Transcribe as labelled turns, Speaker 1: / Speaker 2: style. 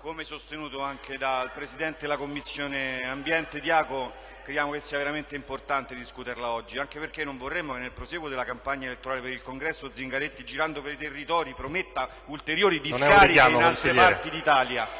Speaker 1: come sostenuto anche dal Presidente della Commissione Ambiente Diaco, crediamo che sia veramente importante discuterla oggi, anche perché non vorremmo che nel proseguo della campagna elettorale per il congresso Zingaretti girando per i territori prometta ulteriori discariche in altre parti d'Italia.